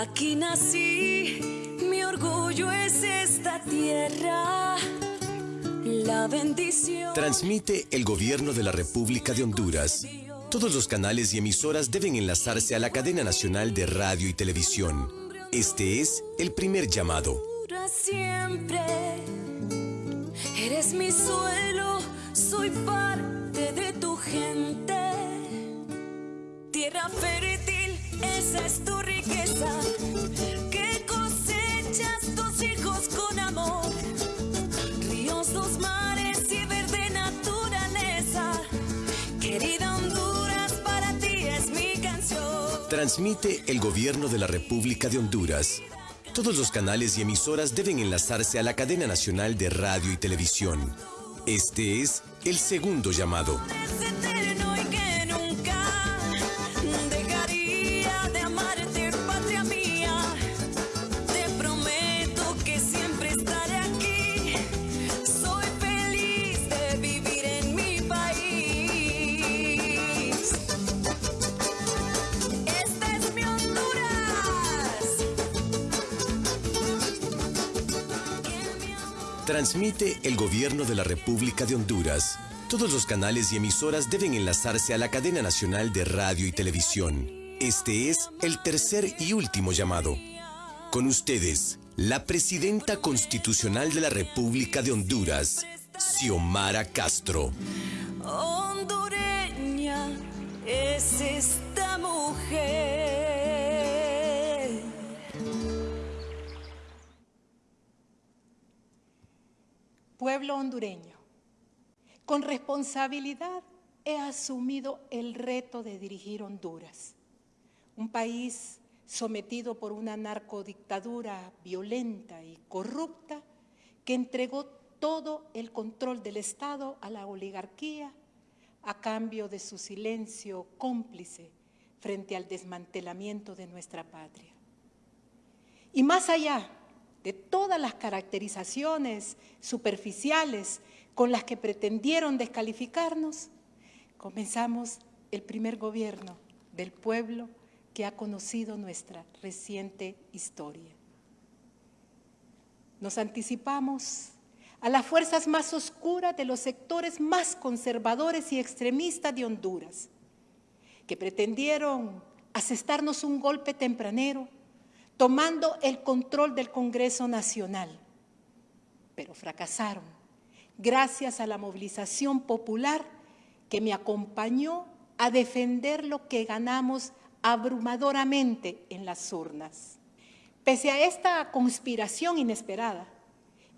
Aquí nací, mi orgullo es esta tierra. La bendición. Transmite el gobierno de la República de Honduras. Todos los canales y emisoras deben enlazarse a la cadena nacional de radio y televisión. Este es el primer llamado. Siempre eres mi suelo, soy parte de tu gente. Tierra fértil, esa es tu Transmite el gobierno de la República de Honduras. Todos los canales y emisoras deben enlazarse a la cadena nacional de radio y televisión. Este es el segundo llamado. Transmite el gobierno de la República de Honduras. Todos los canales y emisoras deben enlazarse a la cadena nacional de radio y televisión. Este es el tercer y último llamado. Con ustedes, la presidenta constitucional de la República de Honduras, Xiomara Castro. hondureña es esta mujer. Pueblo hondureño, con responsabilidad he asumido el reto de dirigir Honduras, un país sometido por una narcodictadura violenta y corrupta que entregó todo el control del Estado a la oligarquía a cambio de su silencio cómplice frente al desmantelamiento de nuestra patria. Y más allá de todas las caracterizaciones superficiales con las que pretendieron descalificarnos, comenzamos el primer gobierno del pueblo que ha conocido nuestra reciente historia. Nos anticipamos a las fuerzas más oscuras de los sectores más conservadores y extremistas de Honduras, que pretendieron asestarnos un golpe tempranero tomando el control del Congreso Nacional, pero fracasaron gracias a la movilización popular que me acompañó a defender lo que ganamos abrumadoramente en las urnas. Pese a esta conspiración inesperada,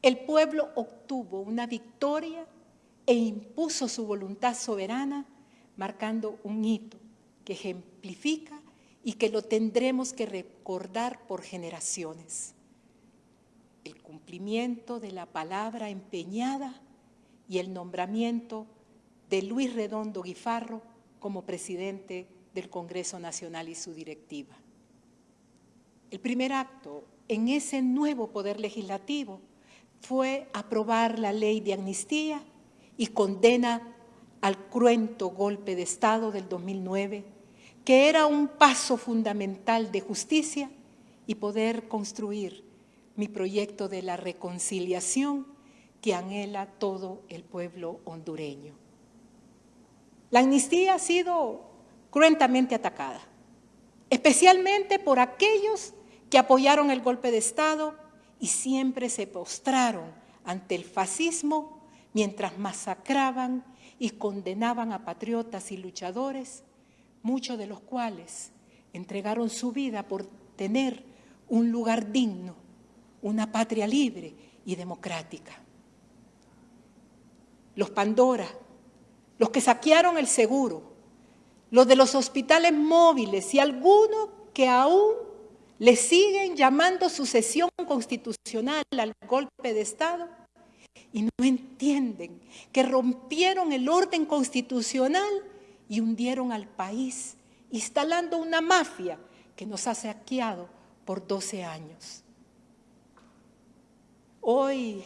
el pueblo obtuvo una victoria e impuso su voluntad soberana, marcando un hito que ejemplifica y que lo tendremos que recordar por generaciones. El cumplimiento de la palabra empeñada y el nombramiento de Luis Redondo Guifarro como presidente del Congreso Nacional y su directiva. El primer acto en ese nuevo poder legislativo fue aprobar la ley de amnistía y condena al cruento golpe de Estado del 2009, que era un paso fundamental de justicia y poder construir mi proyecto de la reconciliación que anhela todo el pueblo hondureño. La amnistía ha sido cruentamente atacada, especialmente por aquellos que apoyaron el golpe de Estado y siempre se postraron ante el fascismo mientras masacraban y condenaban a patriotas y luchadores, muchos de los cuales entregaron su vida por tener un lugar digno, una patria libre y democrática. Los Pandora, los que saquearon el seguro, los de los hospitales móviles y algunos que aún le siguen llamando sucesión constitucional al golpe de Estado y no entienden que rompieron el orden constitucional y hundieron al país, instalando una mafia que nos ha saqueado por 12 años. Hoy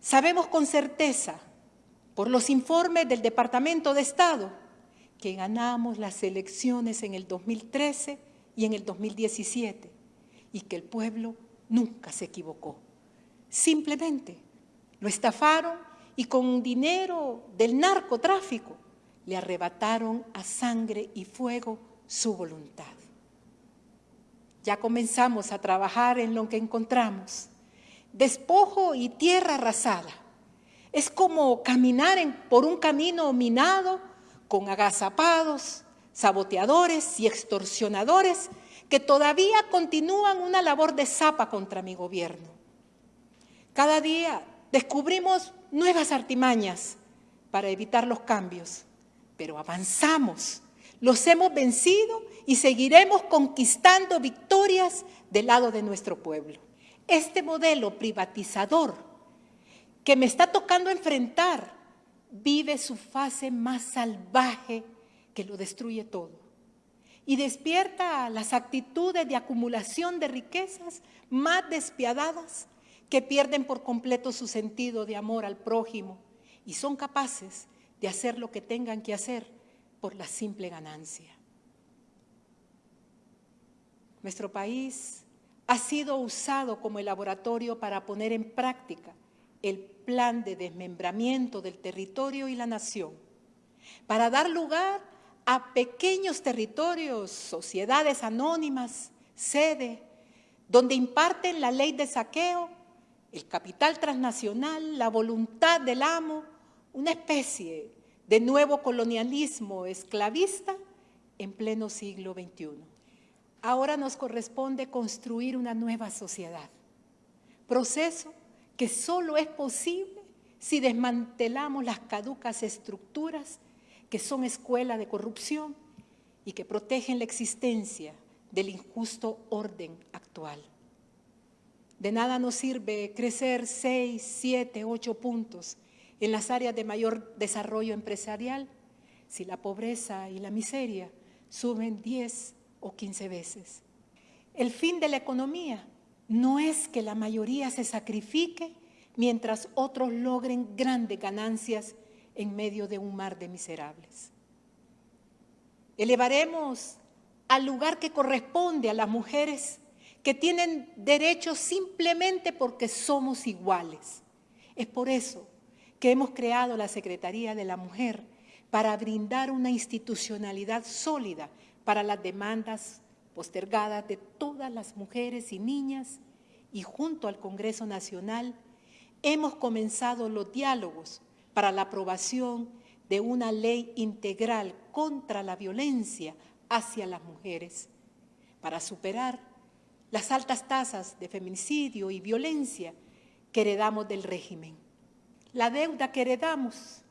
sabemos con certeza, por los informes del Departamento de Estado, que ganamos las elecciones en el 2013 y en el 2017 y que el pueblo nunca se equivocó. Simplemente lo estafaron y con dinero del narcotráfico le arrebataron a sangre y fuego su voluntad. Ya comenzamos a trabajar en lo que encontramos. Despojo y tierra arrasada. Es como caminar por un camino minado con agazapados, saboteadores y extorsionadores que todavía continúan una labor de zapa contra mi gobierno. Cada día descubrimos nuevas artimañas para evitar los cambios, pero avanzamos, los hemos vencido y seguiremos conquistando victorias del lado de nuestro pueblo. Este modelo privatizador que me está tocando enfrentar vive su fase más salvaje que lo destruye todo y despierta las actitudes de acumulación de riquezas más despiadadas que pierden por completo su sentido de amor al prójimo y son capaces de hacer lo que tengan que hacer por la simple ganancia. Nuestro país ha sido usado como el laboratorio para poner en práctica el plan de desmembramiento del territorio y la nación, para dar lugar a pequeños territorios, sociedades anónimas, sede, donde imparten la ley de saqueo, el capital transnacional, la voluntad del amo, una especie de nuevo colonialismo esclavista en pleno siglo XXI. Ahora nos corresponde construir una nueva sociedad, proceso que solo es posible si desmantelamos las caducas estructuras que son escuela de corrupción y que protegen la existencia del injusto orden actual. De nada nos sirve crecer seis, siete, ocho puntos en las áreas de mayor desarrollo empresarial si la pobreza y la miseria suben 10 o 15 veces. El fin de la economía no es que la mayoría se sacrifique mientras otros logren grandes ganancias en medio de un mar de miserables. Elevaremos al lugar que corresponde a las mujeres que tienen derechos simplemente porque somos iguales. Es por eso que hemos creado la Secretaría de la Mujer para brindar una institucionalidad sólida para las demandas postergadas de todas las mujeres y niñas y junto al Congreso Nacional hemos comenzado los diálogos para la aprobación de una ley integral contra la violencia hacia las mujeres, para superar las altas tasas de feminicidio y violencia que heredamos del régimen. La deuda que heredamos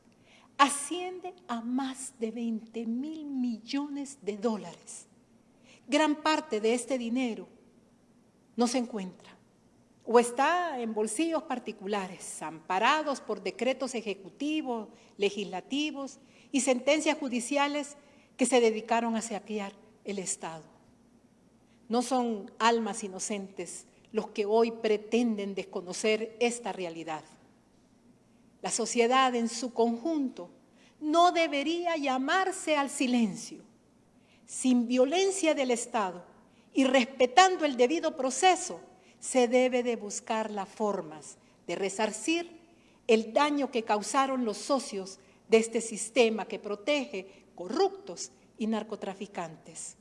asciende a más de 20 mil millones de dólares. Gran parte de este dinero no se encuentra o está en bolsillos particulares, amparados por decretos ejecutivos, legislativos y sentencias judiciales que se dedicaron a saquear el Estado. No son almas inocentes los que hoy pretenden desconocer esta realidad. La sociedad en su conjunto no debería llamarse al silencio. Sin violencia del Estado y respetando el debido proceso, se debe de buscar las formas de resarcir el daño que causaron los socios de este sistema que protege corruptos y narcotraficantes.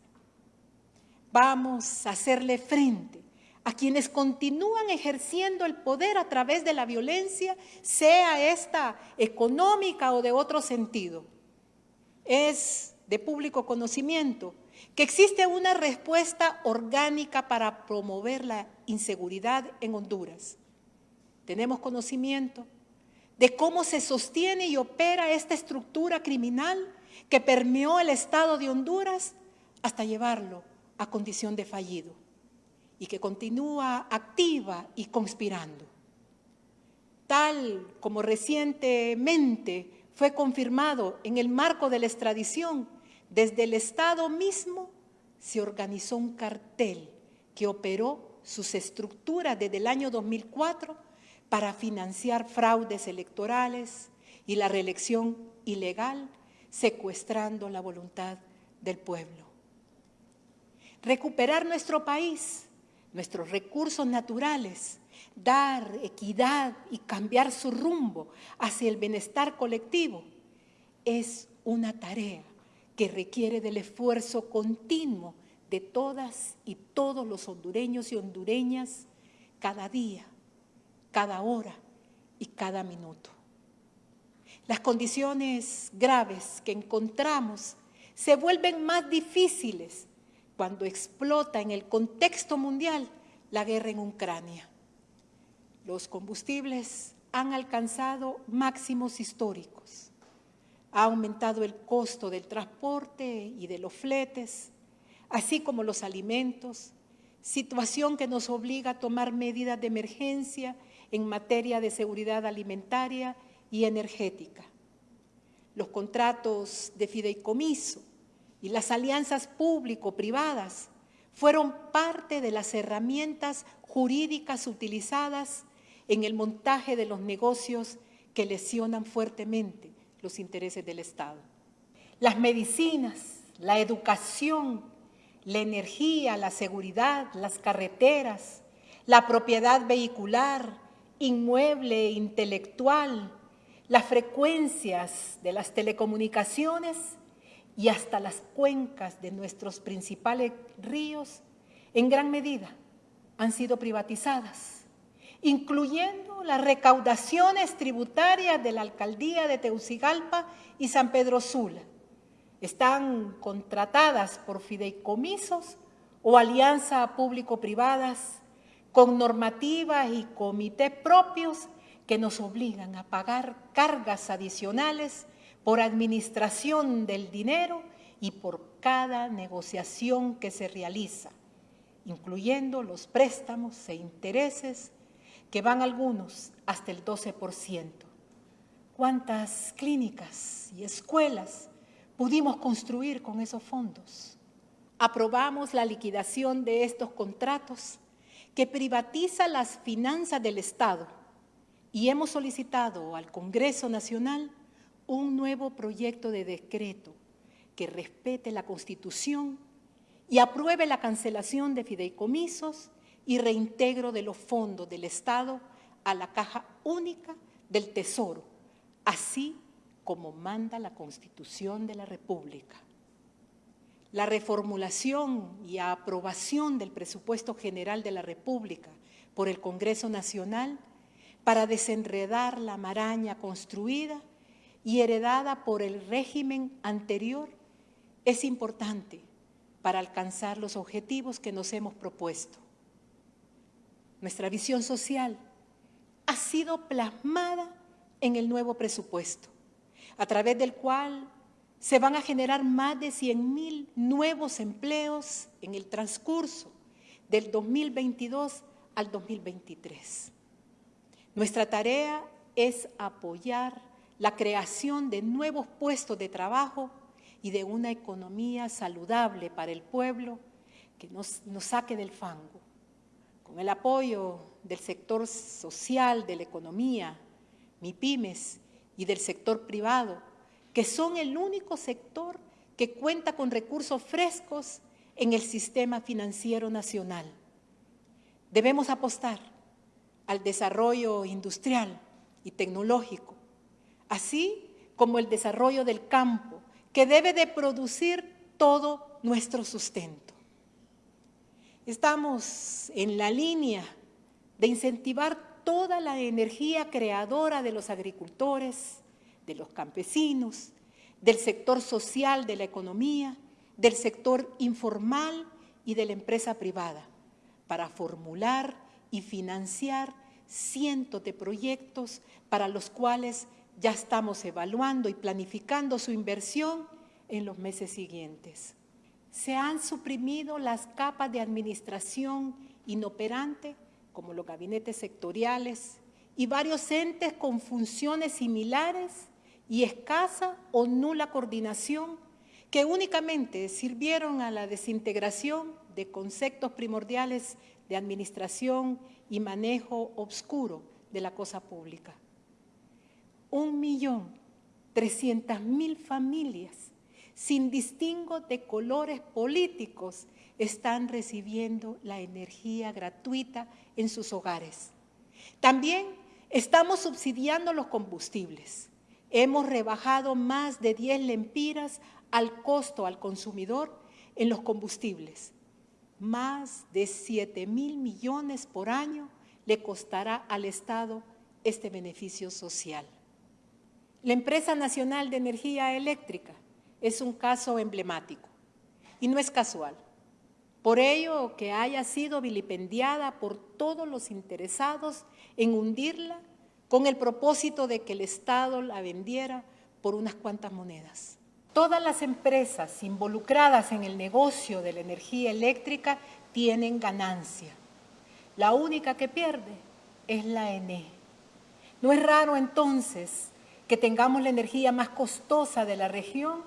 Vamos a hacerle frente a quienes continúan ejerciendo el poder a través de la violencia, sea esta económica o de otro sentido. Es de público conocimiento que existe una respuesta orgánica para promover la inseguridad en Honduras. Tenemos conocimiento de cómo se sostiene y opera esta estructura criminal que permeó el Estado de Honduras hasta llevarlo a condición de fallido y que continúa activa y conspirando. Tal como recientemente fue confirmado en el marco de la extradición desde el Estado mismo se organizó un cartel que operó sus estructuras desde el año 2004 para financiar fraudes electorales y la reelección ilegal, secuestrando la voluntad del pueblo. Recuperar nuestro país nuestros recursos naturales, dar equidad y cambiar su rumbo hacia el bienestar colectivo, es una tarea que requiere del esfuerzo continuo de todas y todos los hondureños y hondureñas cada día, cada hora y cada minuto. Las condiciones graves que encontramos se vuelven más difíciles cuando explota en el contexto mundial la guerra en Ucrania. Los combustibles han alcanzado máximos históricos. Ha aumentado el costo del transporte y de los fletes, así como los alimentos, situación que nos obliga a tomar medidas de emergencia en materia de seguridad alimentaria y energética. Los contratos de fideicomiso y las alianzas público-privadas fueron parte de las herramientas jurídicas utilizadas en el montaje de los negocios que lesionan fuertemente los intereses del Estado. Las medicinas, la educación, la energía, la seguridad, las carreteras, la propiedad vehicular, inmueble, intelectual, las frecuencias de las telecomunicaciones y hasta las cuencas de nuestros principales ríos, en gran medida han sido privatizadas, incluyendo las recaudaciones tributarias de la alcaldía de Teucigalpa y San Pedro Sula. Están contratadas por fideicomisos o alianzas público-privadas con normativas y comités propios que nos obligan a pagar cargas adicionales por administración del dinero y por cada negociación que se realiza, incluyendo los préstamos e intereses que van algunos hasta el 12%. ¿Cuántas clínicas y escuelas pudimos construir con esos fondos? Aprobamos la liquidación de estos contratos que privatiza las finanzas del Estado y hemos solicitado al Congreso Nacional un nuevo proyecto de decreto que respete la Constitución y apruebe la cancelación de fideicomisos y reintegro de los fondos del Estado a la caja única del Tesoro, así como manda la Constitución de la República. La reformulación y aprobación del presupuesto general de la República por el Congreso Nacional para desenredar la maraña construida y heredada por el régimen anterior es importante para alcanzar los objetivos que nos hemos propuesto. Nuestra visión social ha sido plasmada en el nuevo presupuesto, a través del cual se van a generar más de 100 mil nuevos empleos en el transcurso del 2022 al 2023. Nuestra tarea es apoyar la creación de nuevos puestos de trabajo y de una economía saludable para el pueblo que nos, saque del fango. Con el apoyo del sector social, de la economía, MIPIMES y del sector privado, que son el único sector que cuenta con recursos frescos en el sistema financiero nacional. Debemos apostar al desarrollo industrial y tecnológico, así como el desarrollo del campo, que debe de producir todo nuestro sustento. Estamos en la línea de incentivar toda la energía creadora de los agricultores, de los campesinos, del sector social de la economía, del sector informal y de la empresa privada, para formular y financiar cientos de proyectos para los cuales ya estamos evaluando y planificando su inversión en los meses siguientes. Se han suprimido las capas de administración inoperante, como los gabinetes sectoriales, y varios entes con funciones similares y escasa o nula coordinación que únicamente sirvieron a la desintegración de conceptos primordiales de administración y manejo obscuro de la cosa pública. Un millón trescientas mil familias sin distingo de colores políticos, están recibiendo la energía gratuita en sus hogares. También estamos subsidiando los combustibles. Hemos rebajado más de 10 lempiras al costo al consumidor en los combustibles. Más de 7 mil millones por año le costará al Estado este beneficio social. La Empresa Nacional de Energía Eléctrica es un caso emblemático y no es casual. Por ello que haya sido vilipendiada por todos los interesados en hundirla con el propósito de que el Estado la vendiera por unas cuantas monedas. Todas las empresas involucradas en el negocio de la energía eléctrica tienen ganancia. La única que pierde es la ENE. No es raro entonces que tengamos la energía más costosa de la región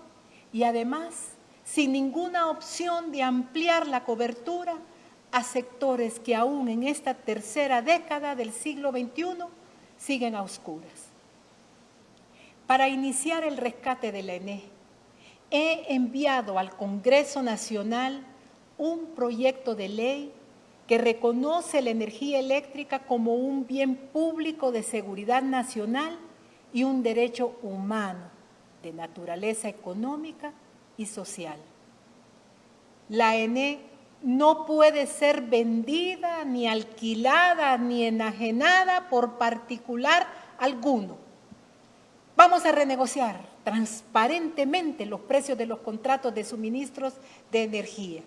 y además sin ninguna opción de ampliar la cobertura a sectores que aún en esta tercera década del siglo XXI siguen a oscuras. Para iniciar el rescate de la ENE, he enviado al Congreso Nacional un proyecto de ley que reconoce la energía eléctrica como un bien público de seguridad nacional y un derecho humano de naturaleza económica y social. La ENE no puede ser vendida, ni alquilada, ni enajenada por particular alguno. Vamos a renegociar transparentemente los precios de los contratos de suministros de energía.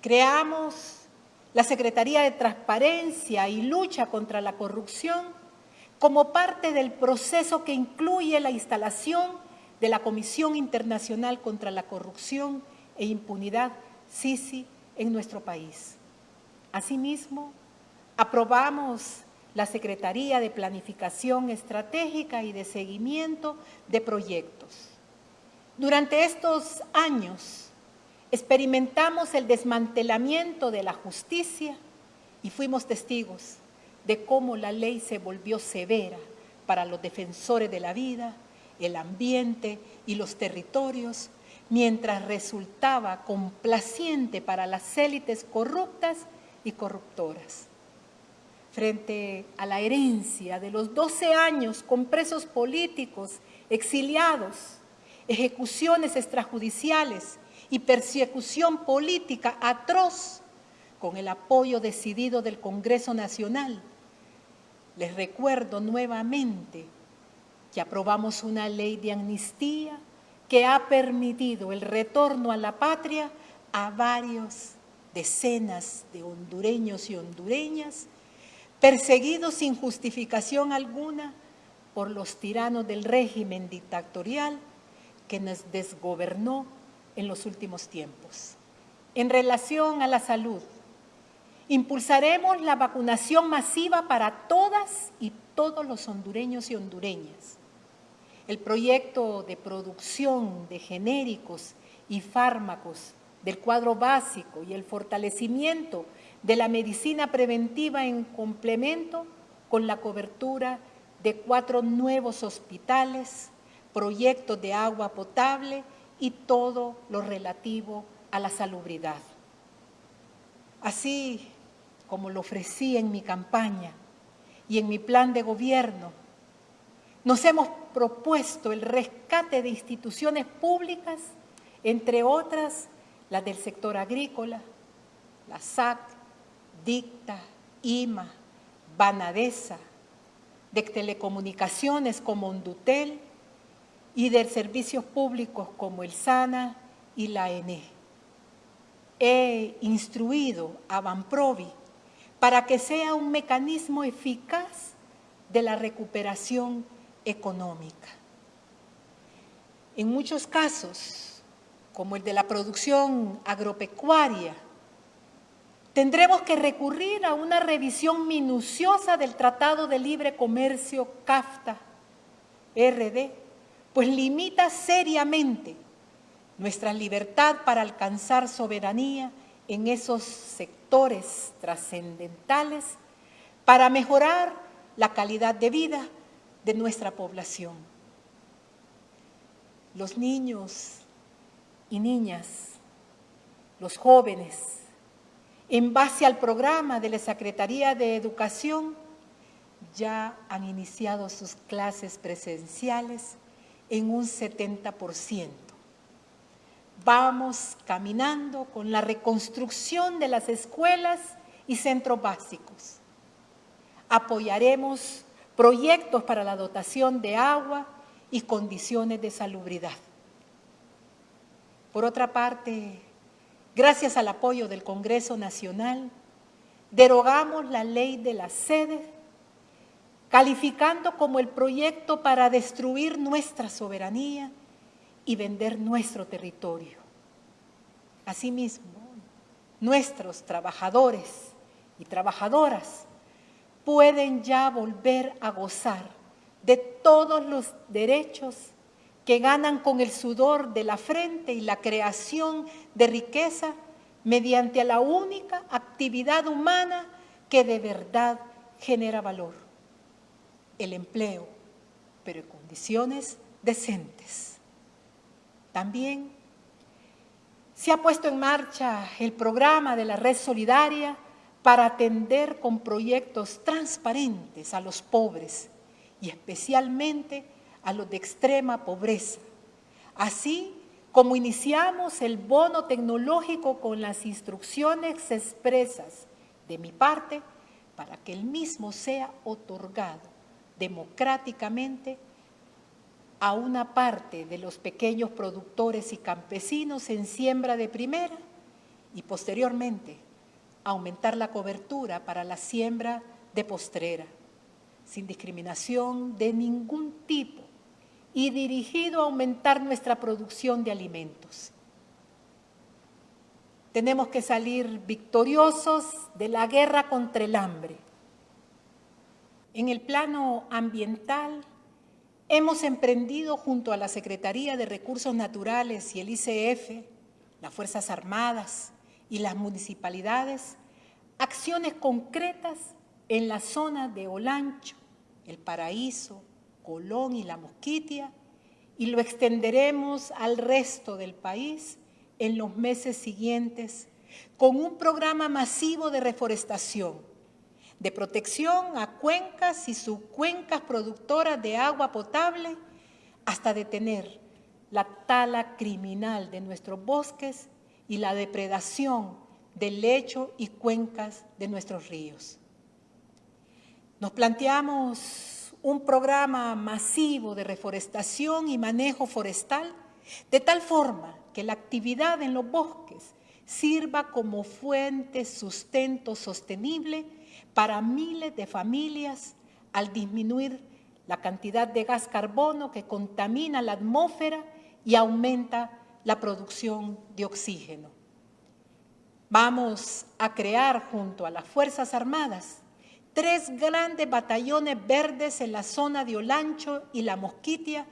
Creamos la Secretaría de Transparencia y Lucha contra la Corrupción como parte del proceso que incluye la instalación de la Comisión Internacional contra la Corrupción e Impunidad, SISI, en nuestro país. Asimismo, aprobamos la Secretaría de Planificación Estratégica y de Seguimiento de Proyectos. Durante estos años experimentamos el desmantelamiento de la justicia y fuimos testigos de cómo la ley se volvió severa para los defensores de la vida, el ambiente y los territorios, mientras resultaba complaciente para las élites corruptas y corruptoras. Frente a la herencia de los 12 años con presos políticos, exiliados, ejecuciones extrajudiciales y persecución política atroz, con el apoyo decidido del Congreso Nacional, les recuerdo nuevamente que aprobamos una ley de amnistía que ha permitido el retorno a la patria a varios decenas de hondureños y hondureñas perseguidos sin justificación alguna por los tiranos del régimen dictatorial que nos desgobernó en los últimos tiempos. En relación a la salud, impulsaremos la vacunación masiva para todas y todos los hondureños y hondureñas el proyecto de producción de genéricos y fármacos del cuadro básico y el fortalecimiento de la medicina preventiva en complemento con la cobertura de cuatro nuevos hospitales, proyectos de agua potable y todo lo relativo a la salubridad. Así como lo ofrecí en mi campaña y en mi plan de gobierno, nos hemos propuesto el rescate de instituciones públicas, entre otras las del sector agrícola, la SAC, DICTA, IMA, Banadesa, de telecomunicaciones como Ondutel y de servicios públicos como el SANA y la ENE. He instruido a Banprovi para que sea un mecanismo eficaz de la recuperación económica. En muchos casos, como el de la producción agropecuaria, tendremos que recurrir a una revisión minuciosa del Tratado de Libre Comercio CAFTA, RD, pues limita seriamente nuestra libertad para alcanzar soberanía en esos sectores trascendentales para mejorar la calidad de vida de nuestra población. Los niños y niñas, los jóvenes, en base al programa de la Secretaría de Educación, ya han iniciado sus clases presenciales en un 70%. Vamos caminando con la reconstrucción de las escuelas y centros básicos. Apoyaremos proyectos para la dotación de agua y condiciones de salubridad. Por otra parte, gracias al apoyo del Congreso Nacional, derogamos la ley de la sede, calificando como el proyecto para destruir nuestra soberanía y vender nuestro territorio. Asimismo, nuestros trabajadores y trabajadoras pueden ya volver a gozar de todos los derechos que ganan con el sudor de la frente y la creación de riqueza mediante la única actividad humana que de verdad genera valor, el empleo, pero en condiciones decentes. También se ha puesto en marcha el programa de la Red Solidaria para atender con proyectos transparentes a los pobres y especialmente a los de extrema pobreza. Así como iniciamos el bono tecnológico con las instrucciones expresas de mi parte para que el mismo sea otorgado democráticamente a una parte de los pequeños productores y campesinos en siembra de primera y posteriormente aumentar la cobertura para la siembra de postrera, sin discriminación de ningún tipo y dirigido a aumentar nuestra producción de alimentos. Tenemos que salir victoriosos de la guerra contra el hambre. En el plano ambiental, hemos emprendido junto a la Secretaría de Recursos Naturales y el ICF, las Fuerzas Armadas y las municipalidades, acciones concretas en la zona de Olancho, El Paraíso, Colón y La Mosquitia y lo extenderemos al resto del país en los meses siguientes con un programa masivo de reforestación, de protección a cuencas y subcuencas productoras de agua potable hasta detener la tala criminal de nuestros bosques y la depredación del lecho y cuencas de nuestros ríos. Nos planteamos un programa masivo de reforestación y manejo forestal, de tal forma que la actividad en los bosques sirva como fuente sustento sostenible para miles de familias al disminuir la cantidad de gas carbono que contamina la atmósfera y aumenta la producción de oxígeno. Vamos a crear junto a las Fuerzas Armadas tres grandes batallones verdes en la zona de Olancho y La Mosquitia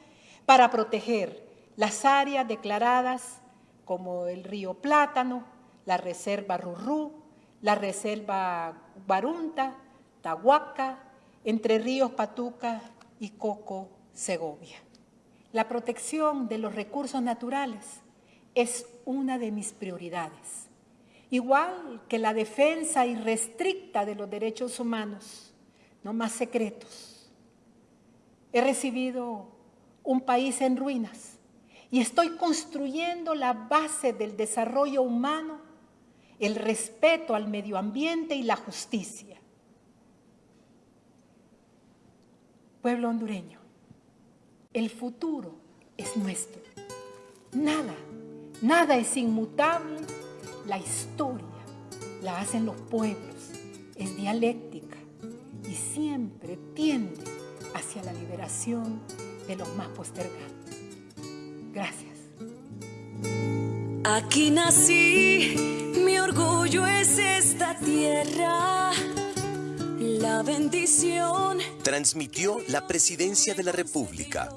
para proteger las áreas declaradas como el río Plátano, la reserva Rurrú, la reserva Barunta, Tahuaca, Entre Ríos Patuca y Coco, Segovia. La protección de los recursos naturales es una de mis prioridades igual que la defensa irrestricta de los derechos humanos, no más secretos. He recibido un país en ruinas y estoy construyendo la base del desarrollo humano, el respeto al medio ambiente y la justicia. Pueblo hondureño, el futuro es nuestro. Nada, nada es inmutable la historia la hacen los pueblos, es dialéctica y siempre tiende hacia la liberación de los más postergados. Gracias. Aquí nací, mi orgullo es esta tierra, la bendición. Transmitió la presidencia de la República